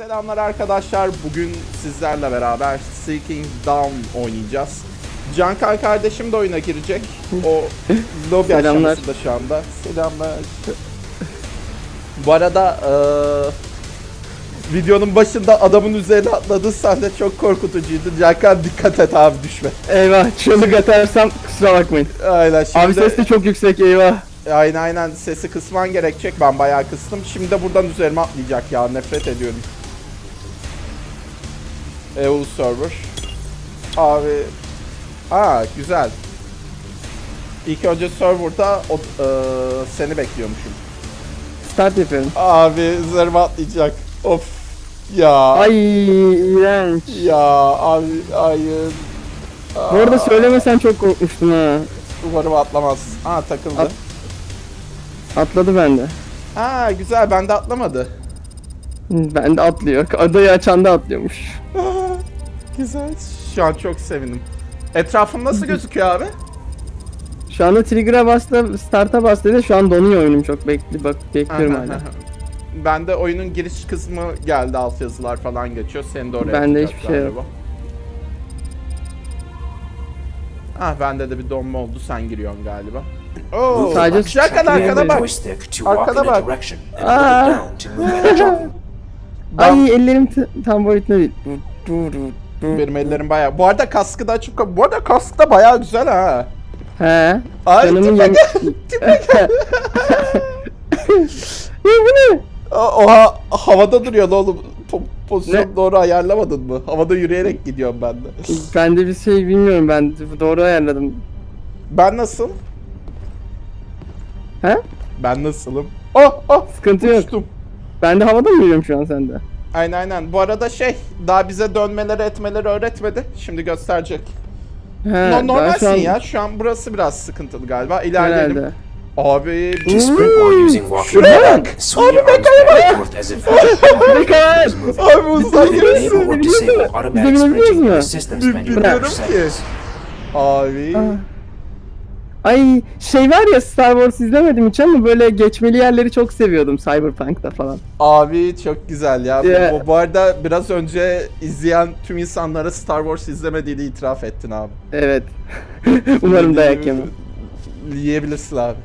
Selamlar arkadaşlar. Bugün sizlerle beraber Seeking Down oynayacağız. Cankay kardeşim de oyuna girecek. O lobi Selamlar. aşamasında şu anda. Selamlar. Bu arada eee, videonun başında adamın üzerine atladı. Sen de çok korkutucuydu. Cankay dikkat et abi düşme. Eyvah çığlık atarsam kusura bakmayın. Aynen şimdi. Abi ses de çok yüksek eyvah. Aynen aynen sesi kısman gerekecek. Ben bayağı kıstım. Şimdi de buradan üzerime atlayacak ya. Nefret ediyorum. EU server. Abi. Aa güzel. İlk önce serverda o, eee, seni bekliyormuşum. Start yapıyorum. Abi üzerime atlayacak. Of. Ya. Ay iğrenç. Ya abi hayır. Bu arada söylemesen çok korkmuştum ha. Umarım atlamaz. Aa takıldı. At- Atladı bende. Aa güzel bende atlamadı. Ben de atlıyor. Adayı açan da atlıyormuş. Güzel. Şu an çok sevindim. Etrafım nasıl gözüküyor abi? Şu anda trigger'a bastı, start'a bastı dedi. Şu an donuyor oyunum çok bekli bak bekliyorum hala. Ben de oyunun giriş kısmı geldi alt yazılar falan geçiyor. Seni de oraya Bende atacak hiçbir şey yok. galiba. Ah bende de bir donma oldu sen giriyorsun galiba. Oo, Sadece bak, Şarkan arkada bak. Arkada bak. Aa. Ben- Ay ellerim tam boyutunda değil. Dur, dur, dur. Benim ellerim bayağı. Bu arada kaskı da açıp bu arada kask da bayağı güzel ha. He. Ay Canımın tipe gel. Tipe gel. Ya bu ne? Oha havada duruyor lan oğlum. Po- pozisyon Ne? doğru ayarlamadın mı? Havada yürüyerek gidiyorum ben de. Ben de bir şey bilmiyorum ben doğru ayarladım. Ben nasıl? He? Ben nasılım? Oh oh Sıkıntı yok. uçtum. Ben de havada mı yürüyorum şu an sende? Aynen aynen. Bu arada şey daha bize dönmeleri etmeleri öğretmedi. Şimdi gösterecek. He, No, normalsin şu an- ya. Şu an burası biraz sıkıntılı galiba. İlerleyelim. Herhalde. Abi Şuraya bak. Abi back bak. Abi uzay enable gemisi. or disable automatic Bizi bilebiliyor sprinting in the musun? system's Bi- menu Bilmiyorum ki. Abi. Ay şey var ya Star Wars izlemedim hiç ama böyle geçmeli yerleri çok seviyordum Cyberpunk'ta falan. Abi çok güzel ya. Bu- Ya. Bu, bu arada biraz önce izleyen tüm insanlara Star Wars izlemediğini itiraf ettin abi. Evet. Umarım dayak yemem. Yiyebilirsin abi.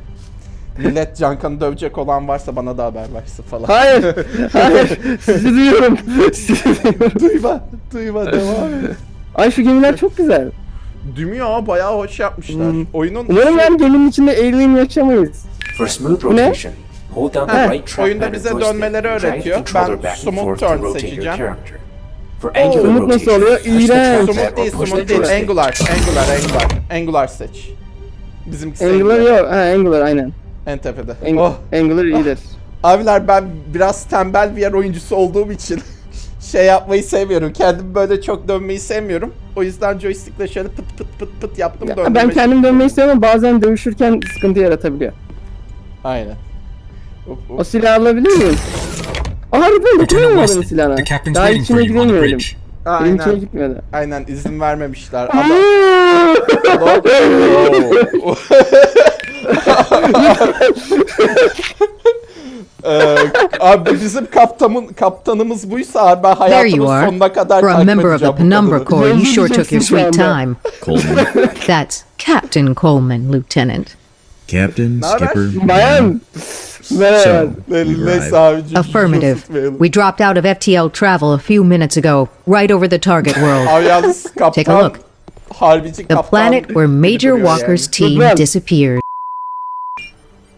Millet Cankan'ı dövecek olan varsa bana da haber versin falan. Hayır. Hayır. Sizi duyuyorum. Sizi duyuyorum. duyma, duyma devam et. Ay şu gemiler çok güzel. Ya? Bayağı hoş yapmışlar. Hmm. Oyunun Umarım yani geminin içinde alien yaşamayız. For smooth Ne? rotation, hold down the right track oyunda bize dönmeleri öğretiyor. Ben smooth turn seçeceğim. angular Smooth nasıl rotation, oluyor? İğrenç. or değil, push the smooth değil. Angular, angular, angular. Angular seç. Bizimkisi Angular yok. Ha Angular aynen. En tepede. Ang- oh. Angular iyidir. Abiler ben biraz tembel bir yer oyuncusu olduğum için şey yapmayı sevmiyorum. Kendim böyle çok dönmeyi sevmiyorum. O yüzden joystickle şöyle pıt pıt pıt pıt yaptım Ya, döndüm. ben kendim dönmeyi istiyorum ama bazen dövüşürken sıkıntı yaratabiliyor. Aynen. Hop, hop. O silahı alabilir miyim? Harbiden Lieutenant dokunamadım silahına. Daha içine giremiyorum. Aynen. gitmedi. Aynen izin vermemişler. Adam... Ee, abi bizim kaptanın kaptanımız buysa ben There you hayatımın are. sonuna kadar For a takip member of edeceğim the bu Penumbra kadını. Corps, you sure took your sweet time. Coleman, That's Captain Coleman, Lieutenant. Captain, Naber? Skipper. Bayan. Merhaba. So, Ne- we Neyse arrived. abicim. Affirmative. tutmayalım. We dropped out of FTL travel a few minutes ago, right over the target world. Abi yalnız kaptan Take a look. harbici The kaptan planet where Major Walker's team disappeared.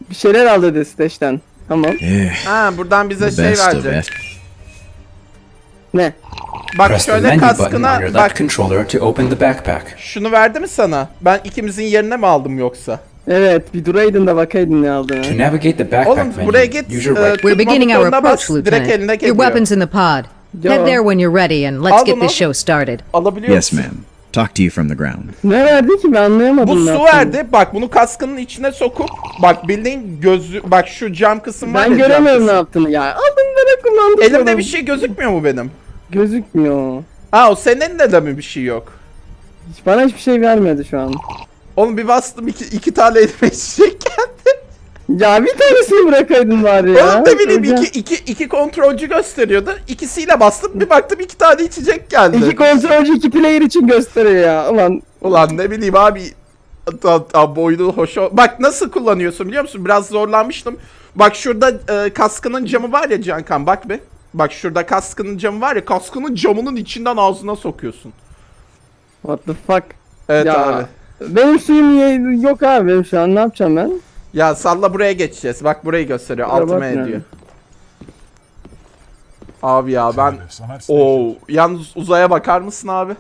Bir şeyler al dedi Steş'ten. Tamam. Yeah, Ha buradan bize şey best of verecek. it. Ne? Bak Press the şöyle menu button on kaskına your left bak controller to open the backpack. şunu verdi mi sana? Ben ikimizin yerine mi aldım yoksa? Evet bir duraydın da bakaydın ne aldığını. To navigate the backpack Oğlum menu, buraya git. use your e, right We're beginning our butonuna bas, approach, Direkt eline Lieutenant. geliyor. Your weapons in the pod. Yo. Head there when you're ready, and let's get this show started. Alabiliyor Yes, musun? ma'am. Talk to you from the ground. Ne verdi ki ben anlayamadım. Bu ne su yaptığını. verdi. Bak bunu kaskının içine sokup bak bildiğin gözü bak şu cam kısım var Ben ya, cam göremiyorum ne kısım. yaptığını ya. Aldın bana kullandım. Elimde bir şey gözükmüyor mu benim? Gözükmüyor. Aa o senin elinde de mi bir şey yok? Hiç bana hiçbir şey vermedi şu an. Oğlum bir bastım iki, iki tane elime içecek geldi. Ya bir tanesini bırakaydın bari ya. Oğlum ne bileyim iki, iki, iki kontrolcü gösteriyordu. İkisiyle bastım bir baktım iki tane içecek geldi. İki kontrolcü iki player için gösteriyor ya. Ulan Ulan ne bileyim abi. Ta, boynu hoş ol- Bak nasıl kullanıyorsun biliyor musun? Biraz zorlanmıştım. Bak şurada e, kaskının camı var ya Cankan bak be. Bak şurada kaskının camı var ya kaskının camının içinden ağzına sokuyorsun. what the fuck. Evet ya, abi. Benim suyum yok abi benim şu an ne yapacağım ben? Ya salla buraya geçeceğiz. Bak burayı gösteriyor. Altıma ediyor. Abi ya ben Oo, yalnız uzaya bakar mısın abi?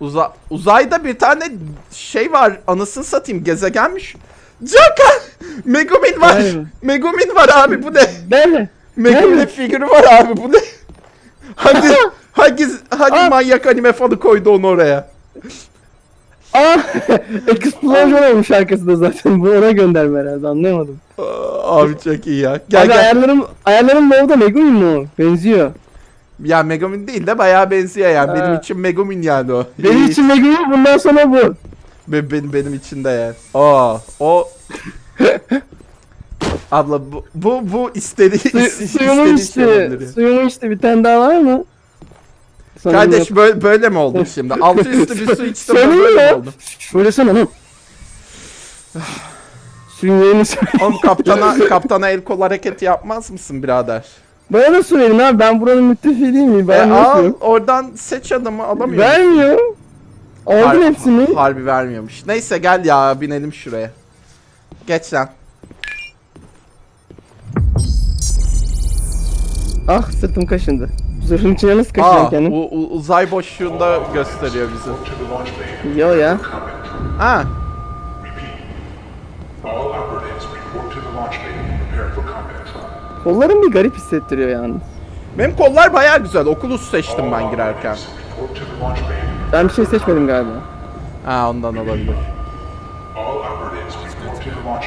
Uza uzayda bir tane şey var. Anasını satayım gezegenmiş. Cankan! Megumin var. Be. Megumin var abi bu ne? Nerede? Megumin figürü var abi bu ne? Hangi hangi hangi Aa. manyak anime fanı koydu onu oraya? Aa! Explosion olmuş arkasında zaten. Bu ona gönderme herhalde anlayamadım. Abi çok iyi ya. Gel abi gel. ayarlarım, ayarlarım Low'da Megumin mi o? Benziyor. Ya Megumin değil de bayağı benziyor yani. Benim Ha. için Megumin yani o. Benim için Megumin bundan sonra bu. Be- benim benim için de yani. Aa, o Abla bu bu bu istedi Su, suyumu istediği şey içti. Suyumu içti. Bir tane daha var mı? Sanırım Kardeş böyle böyle mi oldun şimdi? Altı üstü bir su içtim ben böyle mi oldum? Söylesene lan. Suyun yerini söyle. Oğlum kaptana kaptana el kol hareketi yapmaz mısın birader? Bana da söyleyin abi ben buranın müttefiği değil miyim? E, Ben al nasıl? oradan seç adamı alamıyor. Vermiyor. Aldın Har- hepsini. Harbi vermiyormuş. Neyse gel ya binelim şuraya. Geç lan. Ah sırtım kaşındı. Zırhın içine nasıl kaşıyorsun Aa, kendin? u- u- uzay boşluğunda gösteriyor bizi. Yo ya. Ha, All operatives report to the launch bay and prepare for combat. Kollarım bir garip hissettiriyor yalnız. benim kollar bayağı güzel. Okulus seçtim ben girerken. Ben bir şey seçmedim galiba. Ha ondan olabilir. Launch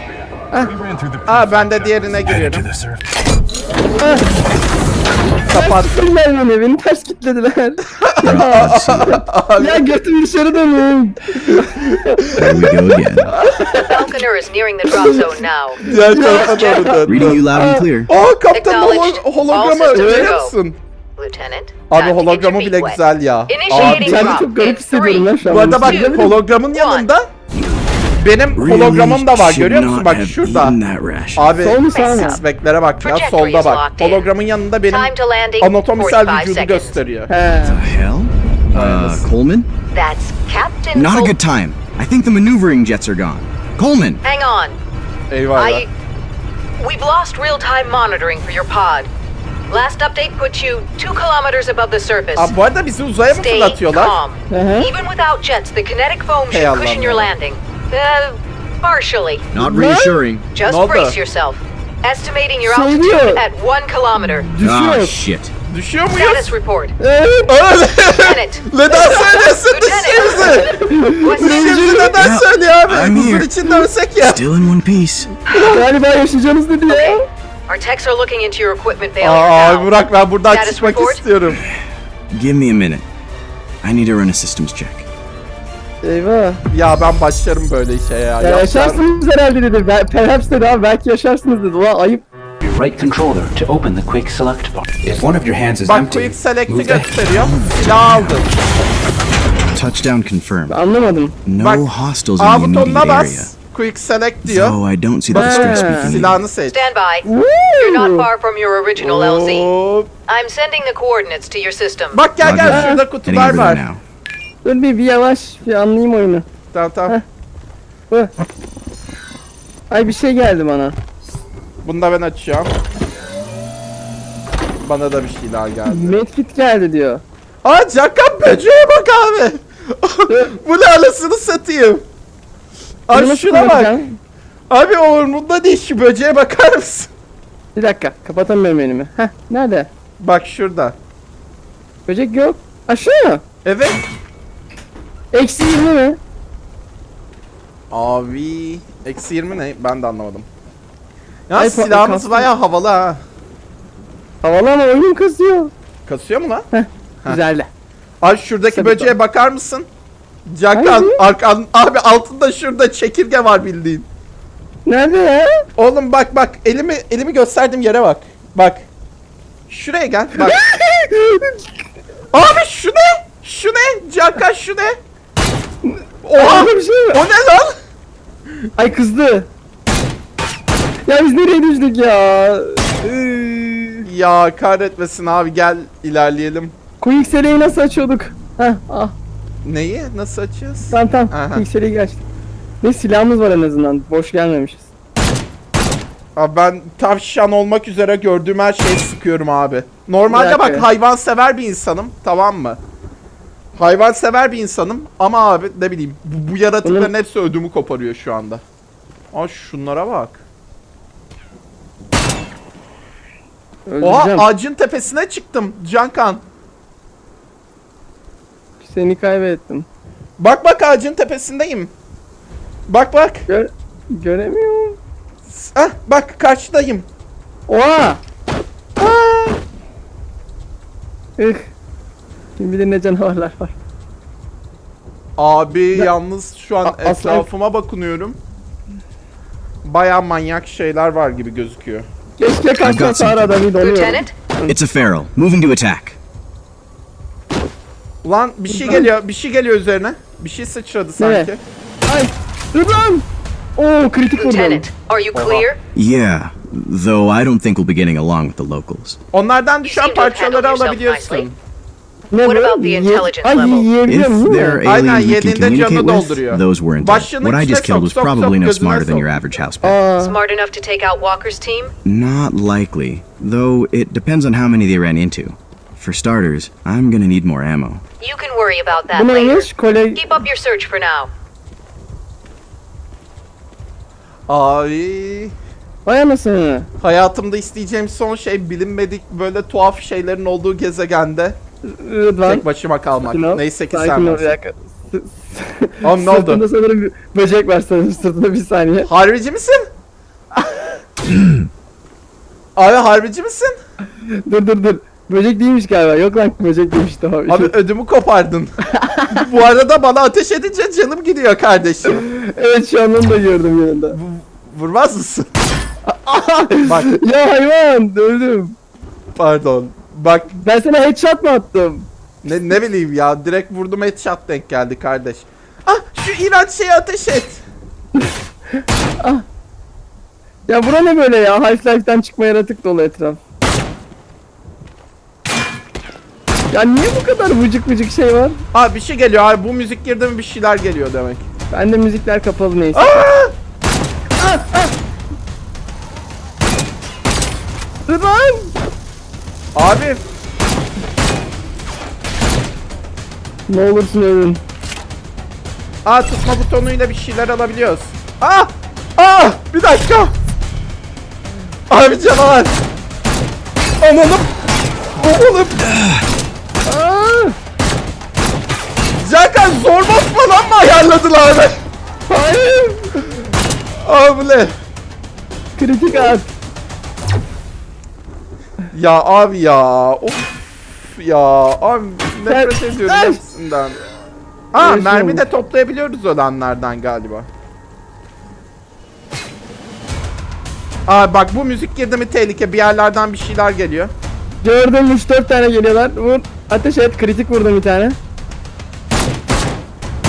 bay. Aa ben de diğerine giriyorum. Ters Kapat. kitlediler beni, beni ters kitlediler. ya götüm dışarı dönüyor. Here we go again. Falconer is nearing the drop zone now. Diğer tarafa doğru dön. Reading you loud and clear. Aa kaptan holo- hologramı görüyor musun? Lieutenant. Abi hologramı bile güzel ya. Abi, Ben çok garip hissediyorum lan şu an. bu arada bak hologramın yanında benim hologramım da var görüyor musun? not Bak şurada. eaten that ration. Abi Sol mu sağ bak ya solda bak. Hologramın yanında benim Time to landing. anatomsel 45 vücudu gösteriyor. He. Hell? Uh, Coleman? That's Captain. Not a good time. I think the maneuvering jets are gone. Coleman! Hang on. Eyvallah. I. We've lost real-time monitoring for your pod. Last update put you two kilometers above the surface. Abi bu arada bizi uzaya mı Stay calm. Hı hı. Even without jets, the kinetic foam should cushion your landing. Uh, partially. Not reassuring. Just Ne oldu? brace yourself. Estimating your Şey altitude diyor. at one kilometer. Ah, Düşüyor. shit. Düşüyor Status muyuz? report. Evet. Lieutenant. neden söylesin Lieutenant. düştüğümüzü? What's next? Düştüğümüzü neden Ya, söylüyor abi? I'm Huzur here. içinde ölsek ya. Still in one piece. Galiba yaşayacağınız dedi ya. Okay. Our techs are looking into your equipment failure Aa now. Burak ben buradan Status çıkmak report? istiyorum. Give me a minute. I need to run a systems check. Eyvah. Ya ben başlarım böyle işe ya. Ya yaşarsınız herhalde dedi. Ben, perhaps dedi abi belki yaşarsınız dedi. Ulan ayıp. Right controller to open the quick select box. If one of your hands is Bak empty, quick select'i gösteriyor. Silah aldım. Touchdown confirmed. Anlamadım. No Bak, hostiles in the immediate area. bas. Quick select diyor. Though I don't see the distress speaking. Silahını seç. Stand by. You're not Woo! far from your original LZ. I'm sending the coordinates to your system. Bak gel gel şurada kutular var. Dur bir, bir yavaş bir anlayayım oyunu. Tamam tamam. Hı. Ay bir şey geldi bana. Bunu da ben açıyorum. Bana da bir şey daha geldi. Medkit geldi diyor. Aa Cakan böceğe bak abi. Bu ne anasını satayım. Abi şuna bak. Abi umurumda değil şu böceğe bakar mısın? Bir dakika kapatamıyorum elimi. Heh nerede? Bak şurada. Böcek yok. Aşağı mı? Evet. Eksi 20 mi? Abi eksi 20 ne? Ben de anlamadım. Ya Ay, silahımız bayağı havalı ha. Havalı ama oyun kasıyor. Kasıyor mu lan? Güzel. Abi şuradaki Tabii, böceğe bakar mısın? Cakan arkan abi altında şurada çekirge var bildiğin. Nerede ya? Oğlum bak bak elimi elimi gösterdiğim yere bak. Bak. Şuraya gel. Bak. Abi şu ne? Şu ne? Cankan şu ne? Oha! Bir şey mi? O ne lan? Ay kızdı. Ya biz nereye düştük ya? Ya kahretmesin abi gel ilerleyelim. Quick nasıl açıyorduk? Heh ah Neyi? Nasıl açacağız? tamam tamam. Aha. Açtık. Ne silahımız var en azından. Boş gelmemişiz. Abi ben tavşan olmak üzere gördüğüm her şeyi sıkıyorum abi. Normalde bak hayvan sever bir insanım tamam mı? Hayvan sever bir insanım ama abi ne bileyim bu, bu yaratıkların Bunun- hepsi ödümü koparıyor şu anda. Aa şunlara bak. Oha Öldüreceğim. ağacın tepesine çıktım Cankan. Seni kaybettim. Bak bak ağacın tepesindeyim. Bak bak. Gör göremiyorum. Ah bak karşıdayım. Oha! Ih. Kim bilir ne canavarlar var. Abi yalnız şu an A- etrafıma bakınıyorum. Baya manyak şeyler var gibi gözüküyor. Keşke kaçsa arada bir donuyorum. It's a feral. Moving to attack. Ulan bir şey geliyor, bir şey geliyor üzerine. Bir şey sıçradı sanki. Ay! Dur lan! Oo kritik vurdum. Lieutenant, are you clear? Yeah, though I don't think we'll be getting along with the locals. Onlardan düşen parçaları alabiliyorsun. Ne What about the intelligence Ay level? If they're aliens we can communicate with, those weren't it. Başlığının What I just killed was probably no smarter than your average house pet. Aa, Smart enough to take out Walker's team? Not likely, though it depends on how many they ran into. For starters, I'm gonna need more ammo. You can worry about that later. Keep up your search for now. Abi Vay anasını. hayatımda isteyeceğim son şey bilinmedik böyle tuhaf şeylerin olduğu gezegende Rıdvan. tek başıma kalmak. ol, Neyse ki sen varsın. Oğlum ne oldu? Sırtında sanırım bir böcek var sanırım sırtında bir saniye. Harbici misin? Abi harbici misin? dur dur dur. Böcek değilmiş galiba. Yok lan böcek değilmiş tamam. Abi ödümü kopardın. Bu arada bana ateş edince canım gidiyor kardeşim. evet şu an onu da gördüm yanında. Vurmaz mısın? Bak ya hayvan öldüm. pardon. Bak Ben sana headshot mı attım? ne, ne bileyim ya direkt vurdum headshot denk geldi kardeş. Ah şu iğrenç şeye ateş et. Ya bura ne böyle ya? Half-Life'den çıkma yaratık dolu etraf. Ya niye bu kadar vıcık vıcık şey var? Abi bir şey geliyor abi bu müzik girdi mi bir şeyler geliyor demek. Bende müzikler kapalı neyse. Aa! Rıdvan! Abi Ne olursun ölün. aa tutma butonuyla bir şeyler alabiliyoruz. Ah! Ah! Bir dakika. Abi canavar. Ananım. Oğlum. Aa! Zaten zorba falan mı ayarladılar? Hayır! Abi? Kritik at. Ya abi ya. Of ya. Abi nefret ediyorum Sen- hepsinden. Ha mermi de toplayabiliyoruz ölenlerden galiba. Aa bak bu müzik girdi mi tehlike bir yerlerden bir şeyler geliyor. Gördüm 3-4 tane geliyorlar. Vur. Ateş et. Kritik vurdum bir tane.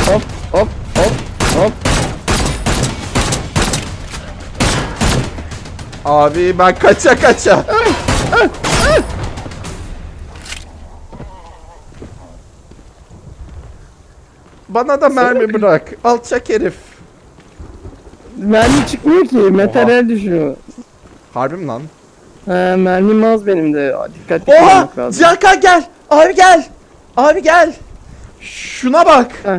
Hop hop hop hop. Abi ben kaça kaça. Bana da mermi bırak. Alçak herif. Mermi çıkmıyor ki. Materyal düşüyor. Harbi mi lan? He mermim az benim de. Dikkatli Oha! olmak lazım. Canka gel! Abi gel! Abi gel! Şuna bak! Heh.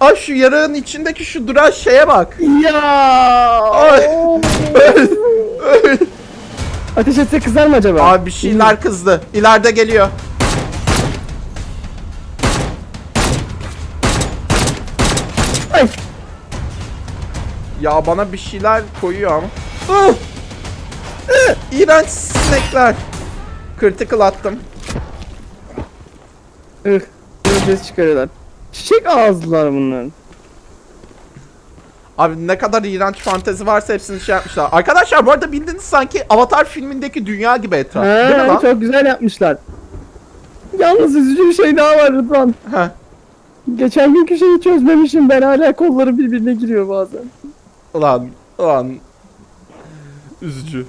Abi şu yarığın içindeki şu duran şeye bak! Ya! Ay! Öl! Öl! Ateş etse kızar mı acaba? Abi bir şeyler kızdı. İleride geliyor. Ay! Ya bana bir şeyler koyuyor ama. Ah! Ah! İğrenç sinekler. Critical attım. Ih, ses çıkarıyorlar. Çiçek ağızlılar bunlar. Abi ne kadar iğrenç fantezi varsa hepsini şey yapmışlar. Arkadaşlar bu arada bildiğiniz sanki Avatar filmindeki dünya gibi etraf. Değil mi lan? çok güzel yapmışlar. Yalnız üzücü bir şey daha var Rıdvan. Heh. Geçen günkü şeyi çözmemişim ben hala kolları birbirine giriyor bazen. Ulan, ulan. Üzücü.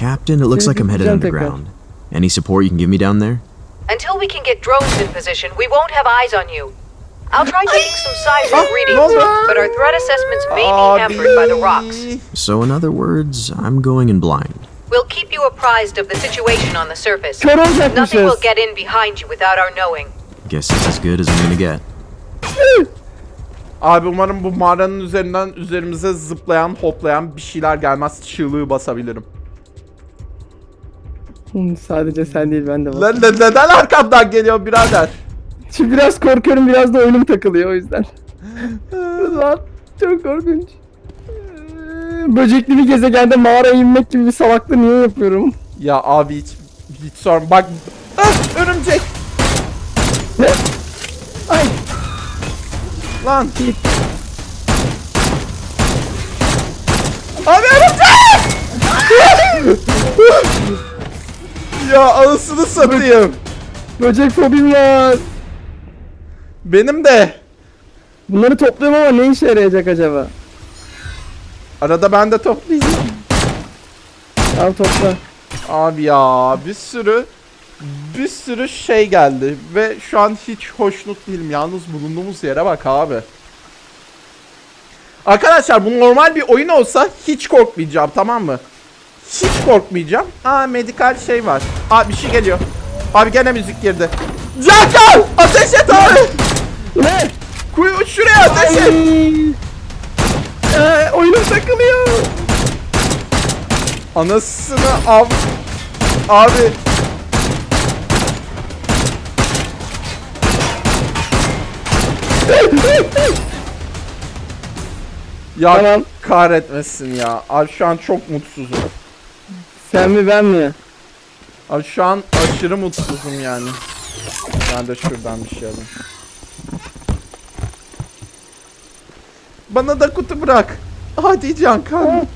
Captain, it looks like I'm headed underground. Any support you can give me down there? Until we can get drones in position, we won't have eyes on you. I'll try taking some seismic readings, but our threat assessments may be hampered by the rocks. So, in other words, I'm going in blind. We'll keep you apprised of the situation on the surface. Nothing will get in behind you without our knowing. Guess it's as good as I'm gonna get. Abi umarım bu mağaranın üzerinden üzerimize zıplayan, hoplayan bir şeyler gelmez. Çığlığı basabilirim. Hı, Sadece sen değil ben de. Lan ne- neden arkamdan geliyor birader? Şimdi biraz korkuyorum biraz da oyunum takılıyor o yüzden. Rıdvan çok korkunç. Böcekli bir gezegende mağaraya inmek gibi bir salaklığı niye yapıyorum? Ya abi hiç hiç sorma. Bak ah, örümcek. Ne? Ay Lan. Abi örümcek! ya anasını satayım. böcek fobim var. Benim de. Bunları topluyorum ama ne işe yarayacak acaba? Arada ben de toplayacağım. Al topla. Abi ya bir sürü bir sürü şey geldi ve şu an hiç hoşnut değilim. Yalnız bulunduğumuz yere bak abi. Arkadaşlar bu normal bir oyun olsa hiç korkmayacağım tamam mı? Hiç korkmayacağım. Aa medikal şey var. Aa bir şey geliyor. Abi gene müzik girdi. Cankal! Ateş et abi! Ne? Kuyu şuraya ateş et! Ee, oyunum takılıyor. Anasını av... Abi... Ya Tamam. kahretmesin ya. Abi şu an çok mutsuzum. Sen mi ben mi? Abi şu an aşırı mutsuzum yani. Ben de şuradan bir şey alayım. Bana da kutu bırak. Hadi Cankan.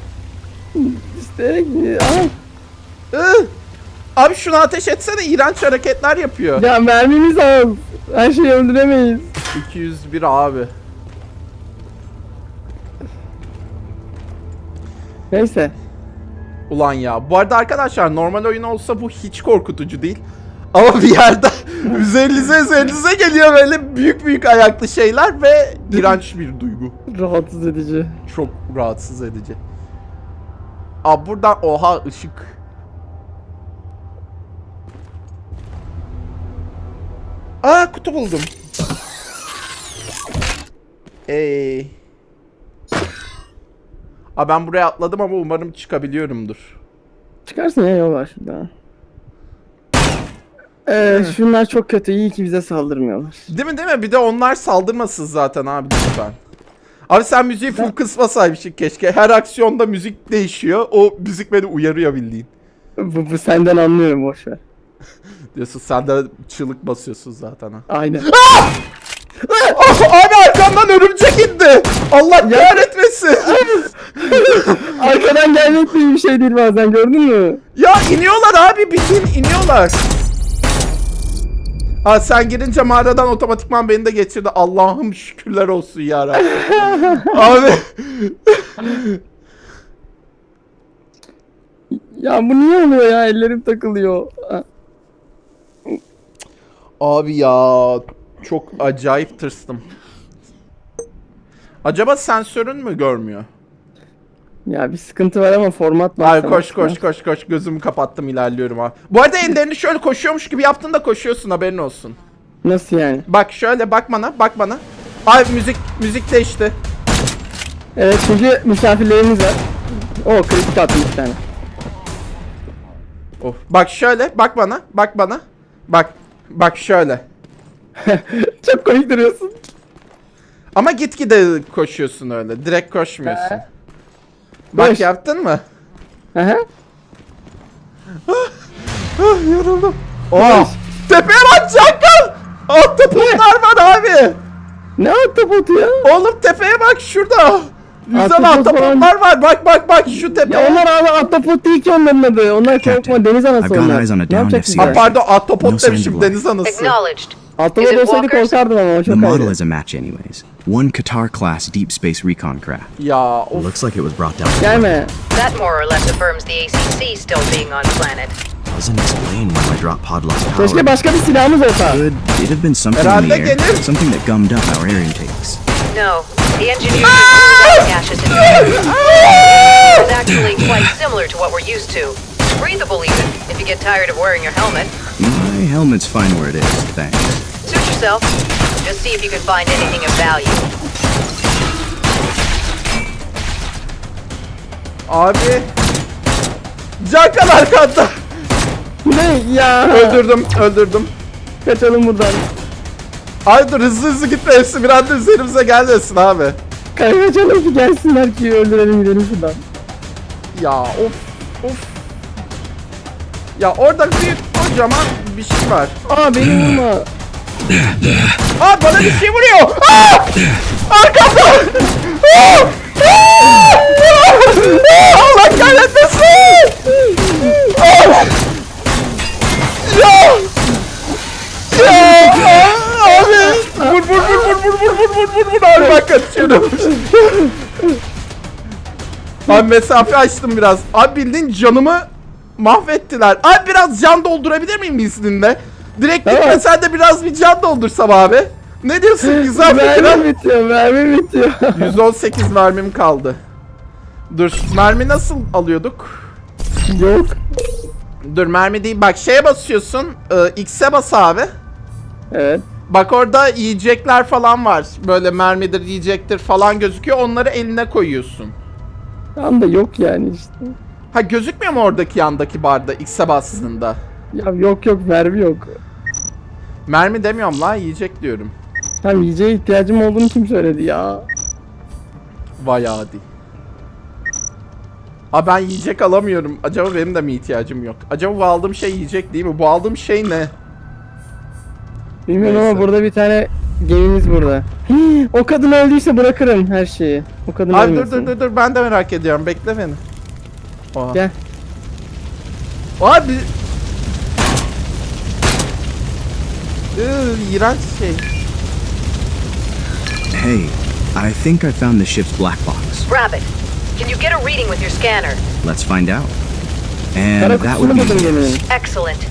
İsteyerek mi? Ay. Ih! Abi şunu ateş etsene iğrenç hareketler yapıyor. Ya mermimiz az. Her şeyi öldüremeyiz. 201 abi. Neyse. Ulan ya. Bu arada arkadaşlar normal oyun olsa bu hiç korkutucu değil. Ama bir yerde üzerinize üzerinize geliyor böyle büyük büyük ayaklı şeyler ve iğrenç bir duygu. Rahatsız edici. Çok rahatsız edici. Aa buradan oha ışık. Aa kutu buldum. Ey. Aa ben buraya atladım ama umarım çıkabiliyorumdur. Çıkarsın ya yol var şurada. Ee, şunlar çok kötü. İyi ki bize saldırmıyorlar. Değil mi değil mi? Bir de onlar saldırmasın zaten abi lütfen. Abi sen müziği full kısmasaymışsın keşke. Her aksiyonda müzik değişiyor. O müzik beni uyarıyor bildiğin. Bu, bu senden anlıyorum boş ver. Diyorsun sen de çığlık basıyorsun zaten ha. Aynen. Abi arkamdan örümcek indi. Allah kahretmesin. Arkadan gelmek iyi bir şey değil bazen gördün mü? ya iniyorlar abi bildiğin iniyorlar. Ha sen girince mağaradan otomatikman beni de geçirdi. Allah'ım şükürler olsun ya abi Ya bu niye oluyor ya? Ellerim takılıyor. Abi ya çok acayip tırstım. Acaba sensörün mü görmüyor? Ya bir sıkıntı var ama format var. Ay sana. koş koş koş koş gözümü kapattım ilerliyorum abi. Bu arada ellerini şöyle koşuyormuş gibi yaptın da koşuyorsun haberin olsun. Nasıl yani? Bak şöyle bak bana bak bana. Ay müzik müzik değişti. Evet çünkü misafirlerimiz var. O kritik attım bir tane. Of. Bak şöyle bak bana bak bana. Bak bak şöyle. Çok komik duruyorsun. Ama gitgide koşuyorsun öyle. Direkt koşmuyorsun. Bak yaptın mı? Aha. Ah, yoruldum. Oh. Tepeye bak Cankal. Ahtapotlar var abi. Ne ahtapotu ya? Oğlum tepeye bak şurada. Güzel ahtapotlar var. Bak bak bak şu tepe. Ya onlar abi ahtapot değil ki onların adı. Onlar korkma deniz anası I've got onlar. eyes on a Ne downed yapacaksın? Ha, pardon ahtapot demişim deniz anası. Acknowledged. Ahtapot Is it korkardım ama o The model is a match, anyways. One Qatar class deep space recon craft. Ya of. Looks like it was brought down. Gelme. That more or less affirms the ACC still being on planet. Doesn't explain why my drop pod lost power. Keşke başka bir silahımız olsa. Could it have been something in the air? gelir. Something that gummed up our air intakes. No, the engineers are ah! gaseous in It's actually quite similar to what we're used to. Breathable even, if you get tired of wearing your helmet. My helmet's fine where it is, thanks. Suit yourself. Just see if you can find anything of value. Abi. Cankan arkanda. Ne ya? öldürdüm öldürdüm. Kaçalım buradan. Ay dur hızlı hızlı gitme hepsi bir anda üzerimize gelmesin abi. Kaçalım ki gelsinler ki öldürelim gidelim şuradan. Ya of of. Ya orada büyük kocaman bir şey var. Aa beni vurma. Aa bana bir şey vuruyor. Aa! Arkamda. Aa! Aa! Allah kahretmesin. Aa! Ya. Ya. Abi. Vur vur vur vur vur vur vur vur vur vur abi bak kaçıyorum. Abi mesafe açtım biraz. Abi bildiğin canımı mahvettiler. Abi biraz can doldurabilir miyim izninle? Direkt Evet. gitmesen de biraz bir can doldursam abi. Ne diyorsun? Güzel fikir. Mermi bitiyor, mermi bitiyor. 118 mermim kaldı. Dur mermi nasıl alıyorduk? Yok. Dur mermi değil bak şeye basıyorsun e, X'e bas abi. Evet. Bak orada yiyecekler falan var. Böyle mermidir yiyecektir falan gözüküyor. Onları eline koyuyorsun. Tam da yok yani işte. Ha gözükmüyor mu oradaki yandaki barda X'e bastığında? Ya yok yok mermi yok. Mermi demiyorum la yiyecek diyorum. Tam yiyeceğe ihtiyacım olduğunu kim söyledi ya? Vay adi. Ha ben yiyecek alamıyorum. Acaba benim de mi ihtiyacım yok? Acaba bu aldığım şey yiyecek değil mi? Bu aldığım şey ne? Bilmiyorum Neyse. ama burada bir tane gemimiz burada. Hii, o kadın öldüyse bırakırım her şeyi. O kadın Abi dur ölmesin. dur dur dur ben de merak ediyorum. Bekle beni. Oha. Gel. Abi. Iı, iğrenç şey. Hey, I think I found the ship's black box. Rabbit, can you get a reading with your scanner? Let's find out. And that kutusunu would be. Excellent.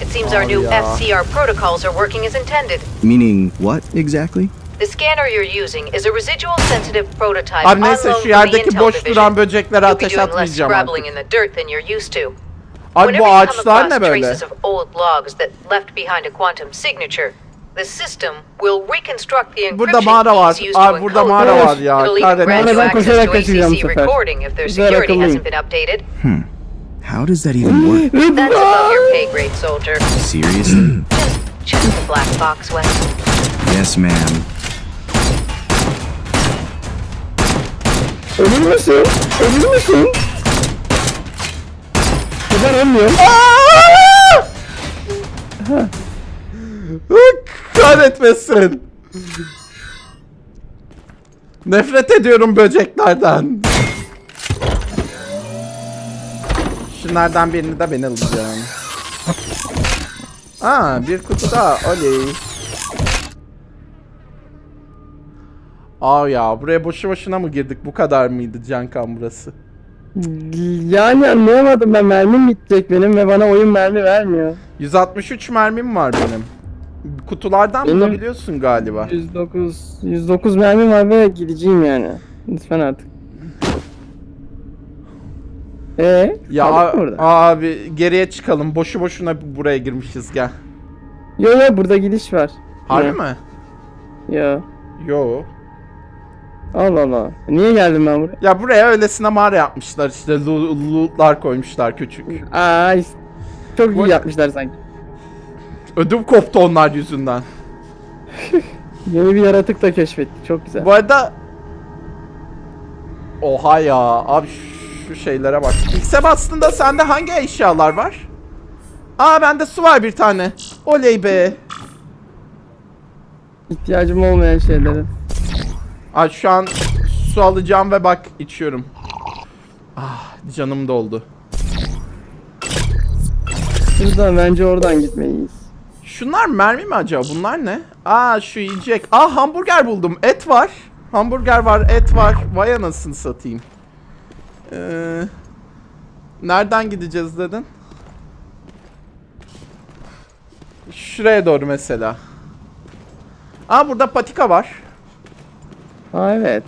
It seems our Oh, new. FCR protocols are working as intended. meaning what exactly? The scanner you're using is a residual sensitive prototype. Her neyse şu yerdeki boşluğundan böceklere ateş atmayacağım artık. Abi bu ağaçlar ne böyle? Burada mağara var. Abi burada mağara var ya. If koşarak kaçacağım bu sefer. Güzel updated. Hmm. How does that even work? That's above your pay grade, soldier. Seriously? Check the black box, Wes. Yes, ma'am. Ölür müsün? Ölür müsün? Ben ölmüyorum. Kahretmesin. Nefret ediyorum böceklerden. Şunlardan birini de ben alacağım. Aa bir kutu daha oley. Aa ya buraya boşu boşuna mı girdik? Bu kadar mıydı Cankan burası? Yani anlayamadım ben mermim bitecek benim ve bana oyun mermi vermiyor. 163 mermim var benim. Kutulardan Benim- bulabiliyorsun galiba. 109 109 mermim var ve gideceğim yani. Lütfen artık. Ee? Ya abi geriye çıkalım. Boşu boşuna buraya girmişiz gel. Yo yo burada gidiş var. Harbi mi? Yo. Yo. Allah Allah. Niye geldim ben buraya? Ya buraya öylesine mağara yapmışlar işte lo- lootlar koymuşlar küçük. Aa, is- çok Bu- iyi yapmışlar sanki. Ödüm koptu onlar yüzünden. Yeni bir yaratık da keşfetti. Çok güzel. Bu arada Oha ya abi şu şeylere bak. X'e bastığında sende hangi eşyalar var? Aa bende su var bir tane. Oley be. İhtiyacım olmayan şeyleri. Aa şu an su alacağım ve bak içiyorum. Ah canım doldu. Şuradan bence oradan gitmeliyiz. Şunlar mermi mi acaba? Bunlar ne? Aa şu yiyecek. Aa hamburger buldum. Et var. Hamburger var, et var. Vay anasını satayım. Ee, nereden gideceğiz dedin? Şuraya doğru mesela. Aa burada patika var. Ha evet.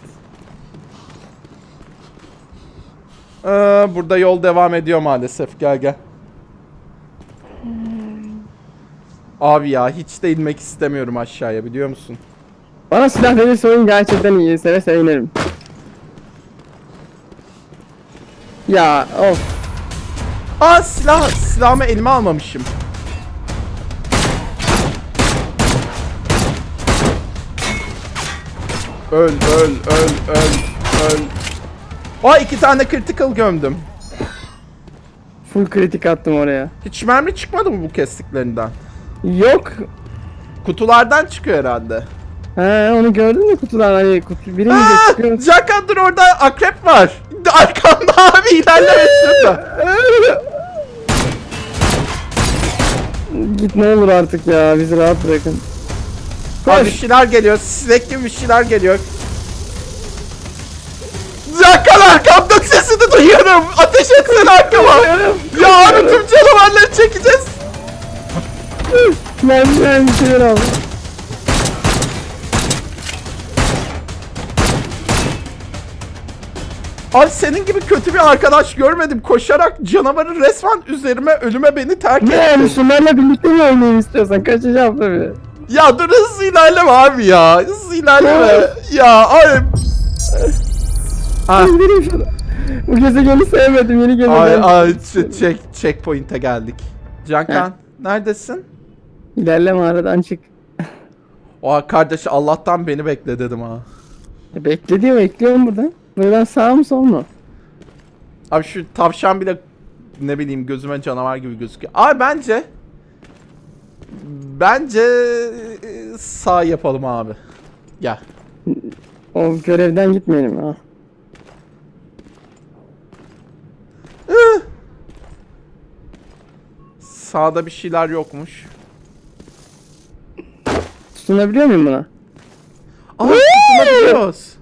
Ee, burada yol devam ediyor maalesef. Gel gel. Abi ya hiç de inmek istemiyorum aşağıya biliyor musun? Bana silah verirse oyun gerçekten iyi. Seve inerim. Ya of. Aa silah silahımı elime almamışım. Öl öl öl öl öl. Aa iki tane critical gömdüm. Full kritik attım oraya. Hiç mermi çıkmadı mı bu kestiklerinden? Yok. Kutulardan çıkıyor herhalde. He onu gördün mü kutudan hani kutu birini de Aa, çıkıyor. Jaka dur orada akrep var. Arkamda abi ilerleme şurada. Git ne olur artık ya bizi rahat bırakın. Abi Koş. şeyler geliyor. Gibi bir şeyler geliyor. Jaka arkamda sesini duyuyorum. Ateş etsene arkama. ya abi tüm canavarları çekeceğiz. Ben ben bir şeyler aldım. Abi senin gibi kötü bir arkadaş görmedim. Koşarak canavarı resmen üzerime ölüme beni terk Ne yani etti. şunlarla birlikte mi oynayayım istiyorsan kaçacağım tabii. Ya dur hızlı ilerleme abi ya. Hızlı ilerleme. ya abi. Ah. Bu gezegeni sevmedim yeni gezegen. Ay ay check checkpoint'e geldik. Cankan neredesin? İlerleme aradan çık. Oha kardeş Allah'tan beni bekle dedim ha. E, Bekle diyor bekliyorum burada. Buradan sağ mı sol mu? Abi şu tavşan bile ne bileyim gözüme canavar gibi gözüküyor. Abi bence bence e, sağ yapalım abi. Gel. O görevden gitmeyelim ha. Sağda bir şeyler yokmuş. Tutunabiliyor muyum buna? Aa tutunabiliyoruz.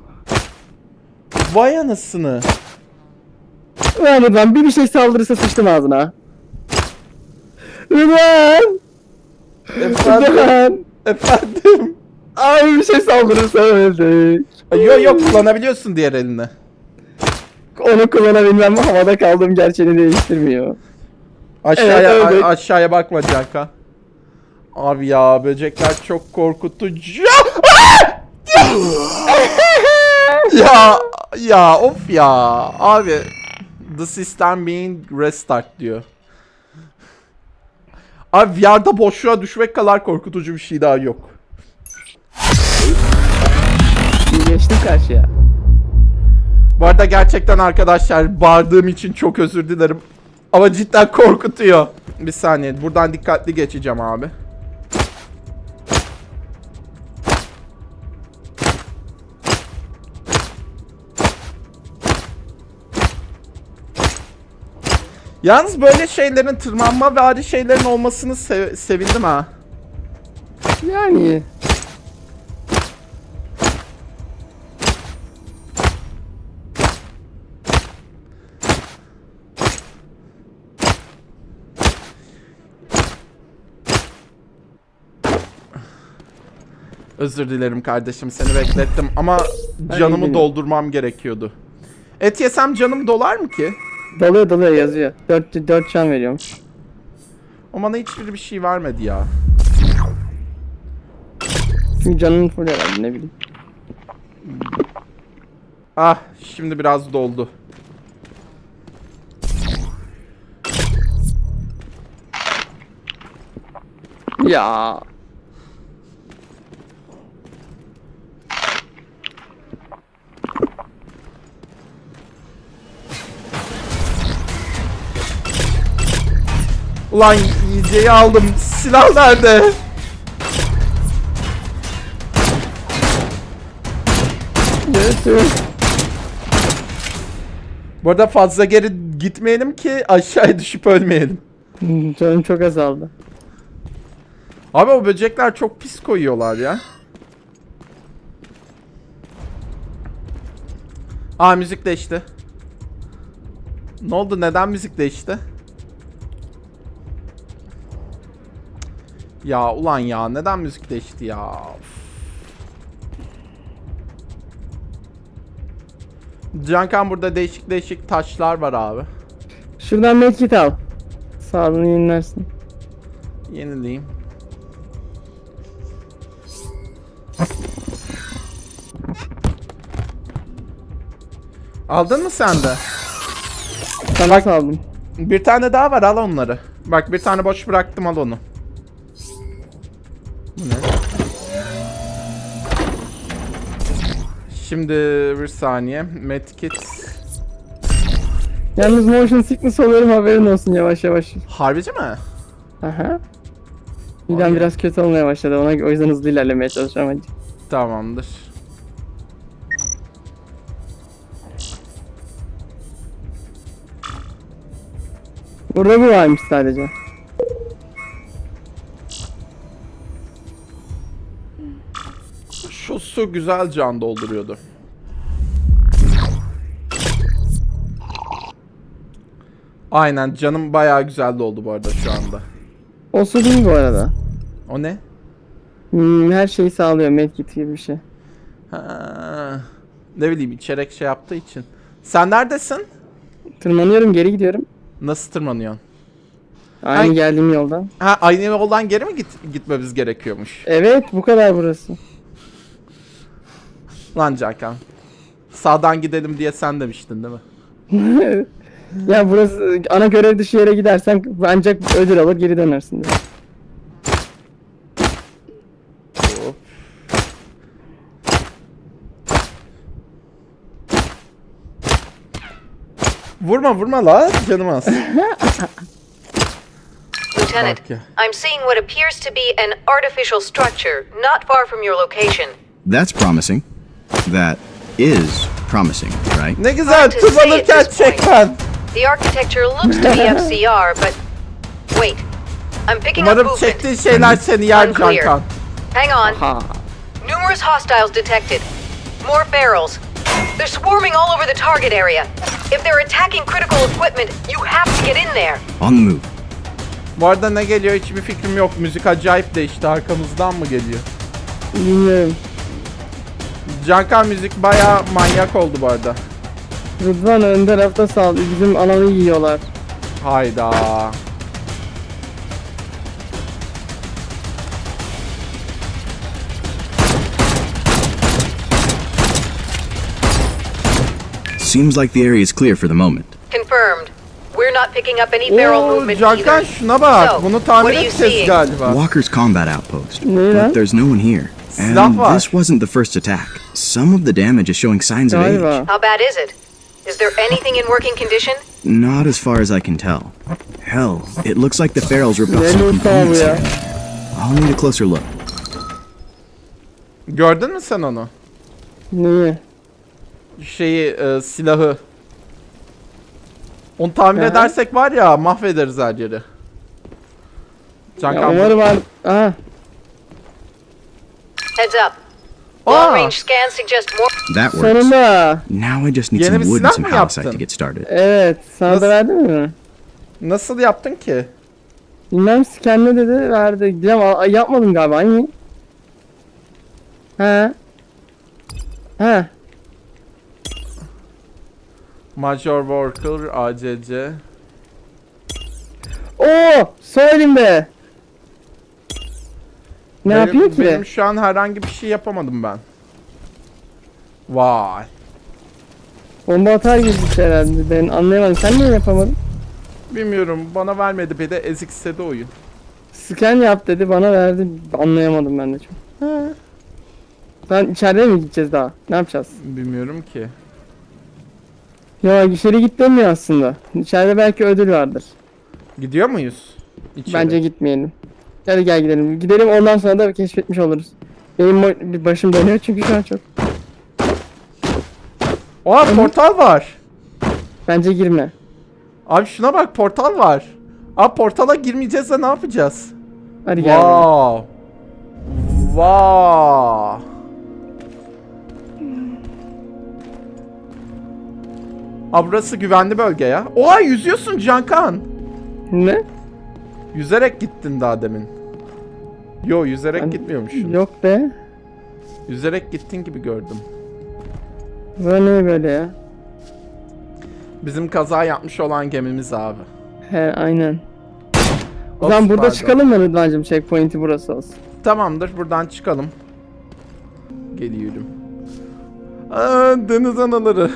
Vay anasını. Ulan Rıdvan bir bir şey saldırırsa sıçtım ağzına. Rıdvan! Efendim. Efendim. Abi bir şey saldırırsa öldük. Yok yok kullanabiliyorsun diğer elini. Onu kullanabilmem havada kaldığım gerçeğini değiştirmiyor. Aşağıya Evet, evet. aşağıya bakma Canka. Abi ya böcekler çok korkutucu. ya ya of ya abi the system being restart diyor. Abi VR'da boşluğa düşmek kadar korkutucu bir şey daha yok. Geçtim karşıya. Bu arada gerçekten arkadaşlar bağırdığım için çok özür dilerim. Ama cidden korkutuyor. Bir saniye buradan dikkatli geçeceğim abi. Yalnız böyle şeylerin tırmanma ve vari şeylerin olmasını sev- sevindim ha. Yani Özür dilerim kardeşim seni beklettim ama canımı doldurmam gerekiyordu. Et yesem canım dolar mı ki? Doluyor doluyor yazıyor. 4 4 can veriyorum. O bana hiçbir bir şey vermedi ya. Çünkü canın full herhalde ne bileyim. Ah şimdi biraz doldu. Ya Ulan yiyeceği aldım. Silah nerede? Bu arada fazla geri gitmeyelim ki aşağıya düşüp ölmeyelim. Hmm, Canım çok azaldı. Abi o böcekler çok pis koyuyorlar ya. Aa müzik değişti. Ne oldu? Neden müzik değişti? Ya ulan ya neden müzik değişti ya? Of. Cankan burada değişik değişik taşlar var abi. Şuradan medkit al. Sağlığını yenilersin. Yenileyim. Aldın mı sen de? Sana saldım. Bir tane daha var al onları. Bak bir tane boş bıraktım al onu. Şimdi bir saniye. Medkit. Yalnız motion sickness oluyorum haberin olsun yavaş yavaş. Harbici mi? Aha. Midem biraz kötü olmaya başladı ona o yüzden hızlı ilerlemeye çalışıyorum hadi. Tamamdır. Burada bu varmış sadece. Su güzel can dolduruyordu. Aynen canım bayağı güzel doldu bu arada şu anda. O su değil bu arada. O ne? Hmm, her şeyi sağlıyor medkit gibi bir şey. Ha, ne bileyim içerek şey yaptığı için. Sen neredesin? Tırmanıyorum geri gidiyorum. Nasıl tırmanıyorsun? Aynı Ay. geldiğim yoldan. Ha aynı yoldan geri mi git gitmemiz gerekiyormuş? Evet bu kadar burası. Lan Cakan. Sağdan gidelim diye sen demiştin değil mi? ya burası ana görev dışı yere gidersen ancak ödül alır geri dönersin. diye. Vurma vurma la canım az. Lieutenant. I'm seeing what appears to be an artificial structure not far from your location. That's promising. That is promising, right? Ne güzel Hard to say tırmanırken at this çek point. ben. The architecture looks to be FCR, but wait. I'm picking up Umarım movement. çektiğin şeyler seni yer. Hang on. Ha. Numerous hostiles detected. More ferals. They're swarming all over the target area. If they're attacking critical equipment, you have to get in there. On the move. Bu arada ne geliyor hiçbir fikrim yok. Müzik acayip değişti. Arkamızdan mı geliyor? Bilmiyorum. Cankan müzik baya manyak oldu bu arada. Rıdvan ön tarafta sal. Bizim alanı yiyorlar. Hayda. Seems like the area is clear for the moment. Confirmed. We're not picking up any feral Oo, movement Cankan either. şuna bak. So, Bunu tamir what are you edeceğiz seeing? galiba. Walker's combat outpost. But there's no one here. Silah And var. this wasn't the first attack. Some of the damage is showing signs of age. How bad is it? Is there anything in working condition? Not as far as I can tell. Hell, it looks like the ferals ripped off some loot bu components here. I'll need a closer look. Gördün mü sen onu? Neyi? Şeyi e, silahı. Onu tamir Aha. edersek var ya mahvederiz her yeri. Ya Cankan umarım var. Aha. Heads up. Aa! Long range scans suggest more. That works. Sonunda. Now I just need Yeni some bir wood silah and some mı halbsite to yaptın? get started. Evet. Sana Nasıl- da verdi mi? nasıl yaptın ki? Bilmem scan ne dedi verdi. A- yapmadım galiba aynı. He. He. Major Worker ACC. Oo, sol elimde. Ne Benim- yapıyor ki? Benim şu an herhangi bir şey yapamadım ben. Vay. Bomba atar şey herhalde. Ben anlayamadım. Sen niye yapamadın? Bilmiyorum bana vermedi bir de ezik istedi oyun. Scan yap dedi bana verdi. Anlayamadım ben de çok. Ben içeride mi gideceğiz daha? Ne yapacağız? Bilmiyorum ki. Ya içeri git demiyor aslında. İçeride belki ödül vardır. Gidiyor muyuz? İçeri. Bence gitmeyelim. Hadi gel gidelim. Gidelim ondan sonra da keşfetmiş oluruz. Benim başım dönüyor çünkü şu an çok. Oha portal var. Bence girme. Abi şuna bak portal var. Abi portala girmeyeceğiz de ne yapacağız? Hadi gel. Wow. Wow. Abi burası güvenli bölge ya. Oha yüzüyorsun Cankan. Ne? Yüzerek gittin daha demin. Yo yüzerek Ben- gitmiyormuşsun. Yok be. Yüzerek gittin gibi gördüm. Böyle böyle ya? Bizim kaza yapmış olan gemimiz abi. He aynen. O zaman burada pardon. çıkalım mı Rıdvan'cım? Checkpoint'i burası olsun. Tamamdır buradan çıkalım. Geliyorum. Aa, deniz anaları.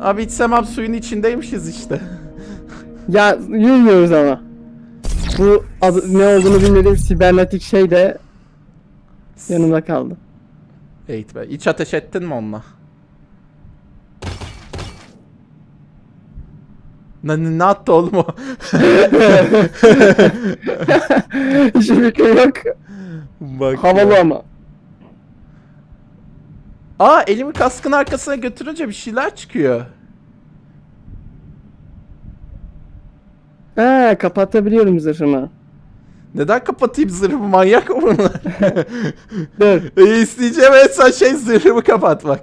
Abi içsem abi suyun içindeymişiz işte. Ya yürümüyoruz ama. Bu adı, ne olduğunu bilmediğim sibernetik şey de yanımda kaldı. Evet be. İç ateş ettin mi onunla? Ne, ne, ne attı oğlum o? Hiçbir fikrim yok. Bak Havalı ya. ama. Aa elimi kaskın arkasına götürünce bir şeyler çıkıyor. Ha kapatabiliyorum zırhımı. Neden kapatayım zırhımı manyak mı bunlar? Dur. e, isteyeceğim en son şey zırhımı kapatmak.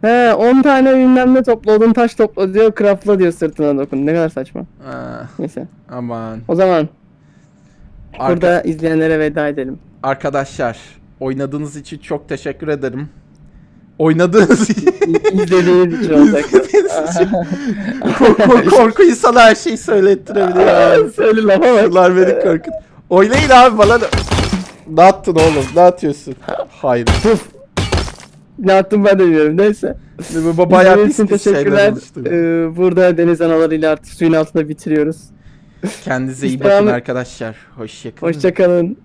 He 10 tane bilmem ne topla odun taş topla diyor craftla diyor sırtına dokun. Ne kadar saçma. Aa, Neyse. aman. O zaman Arka- burada izleyenlere veda edelim. Arkadaşlar oynadığınız için çok teşekkür ederim. Oynadığınız için. İzlediğiniz için olacak. Korku, korku insana her şeyi söylettirebiliyor. abi. Söyle lafa bak. Bunlar beni korkut. Oynayın abi bana. Ne attın oğlum? Ne atıyorsun? Hayır. Ne yaptım ben de bilmiyorum. Neyse. Bayağı pis pis teşekkürler. Ee, burada deniz analarıyla artık suyun altında bitiriyoruz. Kendinize iyi bakın arkadaşlar. Hoşçakalın. Hoşçakalın.